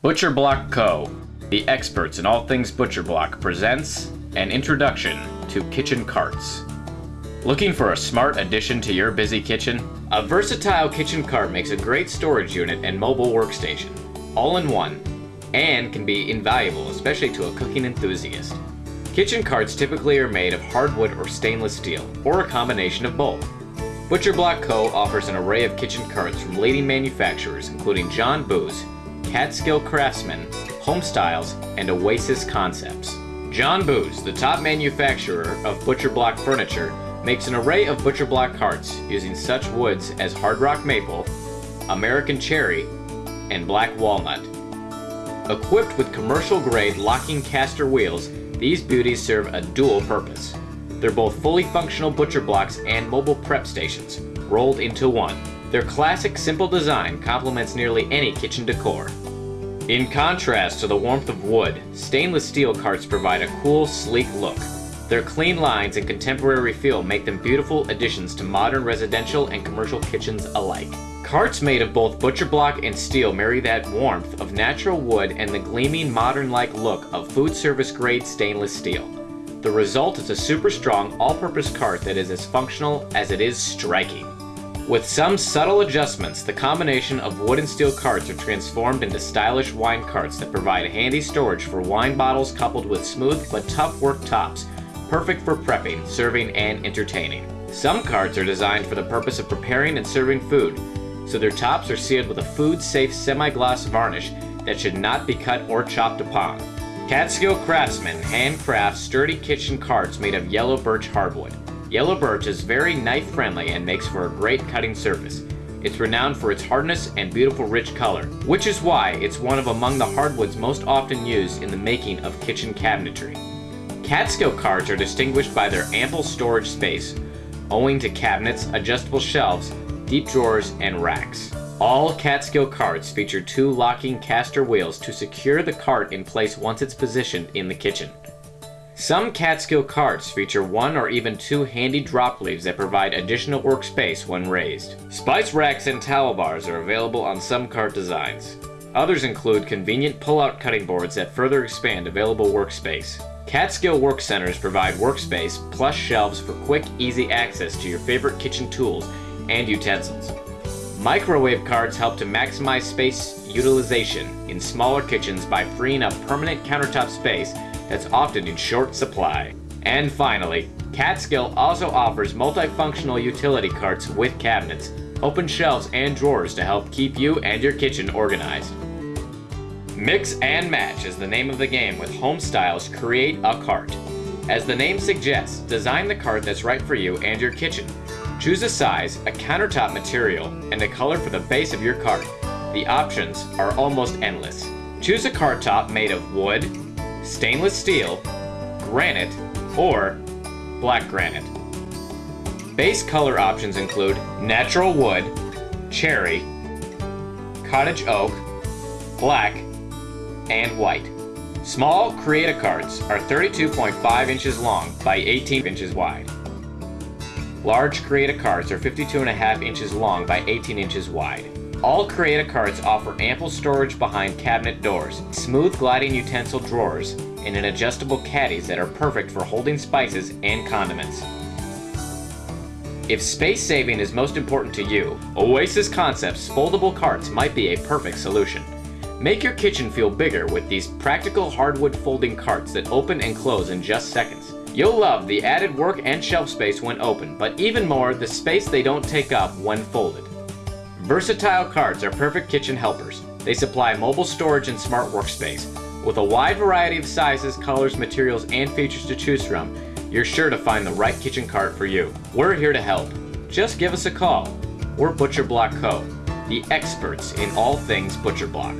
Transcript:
Butcher Block Co., the experts in all things Butcher Block, presents an introduction to kitchen carts. Looking for a smart addition to your busy kitchen? A versatile kitchen cart makes a great storage unit and mobile workstation, all in one, and can be invaluable, especially to a cooking enthusiast. Kitchen carts typically are made of hardwood or stainless steel, or a combination of both. Butcher Block Co. offers an array of kitchen carts from leading manufacturers including John Boos, Catskill Craftsman, Homestyles, and Oasis Concepts. John Boos, the top manufacturer of butcher block furniture, makes an array of butcher block carts using such woods as hard rock maple, American cherry, and black walnut. Equipped with commercial grade locking caster wheels, these beauties serve a dual purpose. They're both fully functional butcher blocks and mobile prep stations, rolled into one. Their classic simple design complements nearly any kitchen decor. In contrast to the warmth of wood, stainless steel carts provide a cool, sleek look. Their clean lines and contemporary feel make them beautiful additions to modern residential and commercial kitchens alike. Carts made of both butcher block and steel marry that warmth of natural wood and the gleaming modern-like look of food service grade stainless steel. The result is a super strong all-purpose cart that is as functional as it is striking. With some subtle adjustments, the combination of wood and steel carts are transformed into stylish wine carts that provide handy storage for wine bottles coupled with smooth but tough work tops, perfect for prepping, serving, and entertaining. Some carts are designed for the purpose of preparing and serving food, so their tops are sealed with a food-safe semi-gloss varnish that should not be cut or chopped upon. Catskill Craftsman handcrafts sturdy kitchen carts made of yellow birch hardwood. Yellow birch is very knife friendly and makes for a great cutting surface. It's renowned for its hardness and beautiful rich color, which is why it's one of among the hardwoods most often used in the making of kitchen cabinetry. Catskill carts are distinguished by their ample storage space, owing to cabinets, adjustable shelves, deep drawers, and racks. All Catskill carts feature two locking caster wheels to secure the cart in place once it's positioned in the kitchen. Some Catskill carts feature one or even two handy drop leaves that provide additional workspace when raised. Spice racks and towel bars are available on some cart designs. Others include convenient pull-out cutting boards that further expand available workspace. Catskill Work Centers provide workspace plus shelves for quick, easy access to your favorite kitchen tools and utensils. Microwave carts help to maximize space utilization in smaller kitchens by freeing up permanent countertop space that's often in short supply. And finally, Catskill also offers multifunctional utility carts with cabinets, open shelves, and drawers to help keep you and your kitchen organized. Mix and match is the name of the game with Home Styles Create a Cart. As the name suggests, design the cart that's right for you and your kitchen. Choose a size, a countertop material, and a color for the base of your cart. The options are almost endless. Choose a cart top made of wood, stainless steel, granite, or black granite. Base color options include natural wood, cherry, cottage oak, black, and white. Small Create-A carts are 32.5 inches long by 18 inches wide. Large Create-A carts are 52.5 inches long by 18 inches wide. All Create-A carts offer ample storage behind cabinet doors, smooth gliding utensil drawers, and an adjustable caddies that are perfect for holding spices and condiments. If space saving is most important to you, Oasis Concepts foldable carts might be a perfect solution. Make your kitchen feel bigger with these practical hardwood folding carts that open and close in just seconds. You'll love the added work and shelf space when open, but even more, the space they don't take up when folded. Versatile carts are perfect kitchen helpers. They supply mobile storage and smart workspace. With a wide variety of sizes, colors, materials, and features to choose from, you're sure to find the right kitchen cart for you. We're here to help. Just give us a call. We're Butcher Block Co., the experts in all things Butcher Block.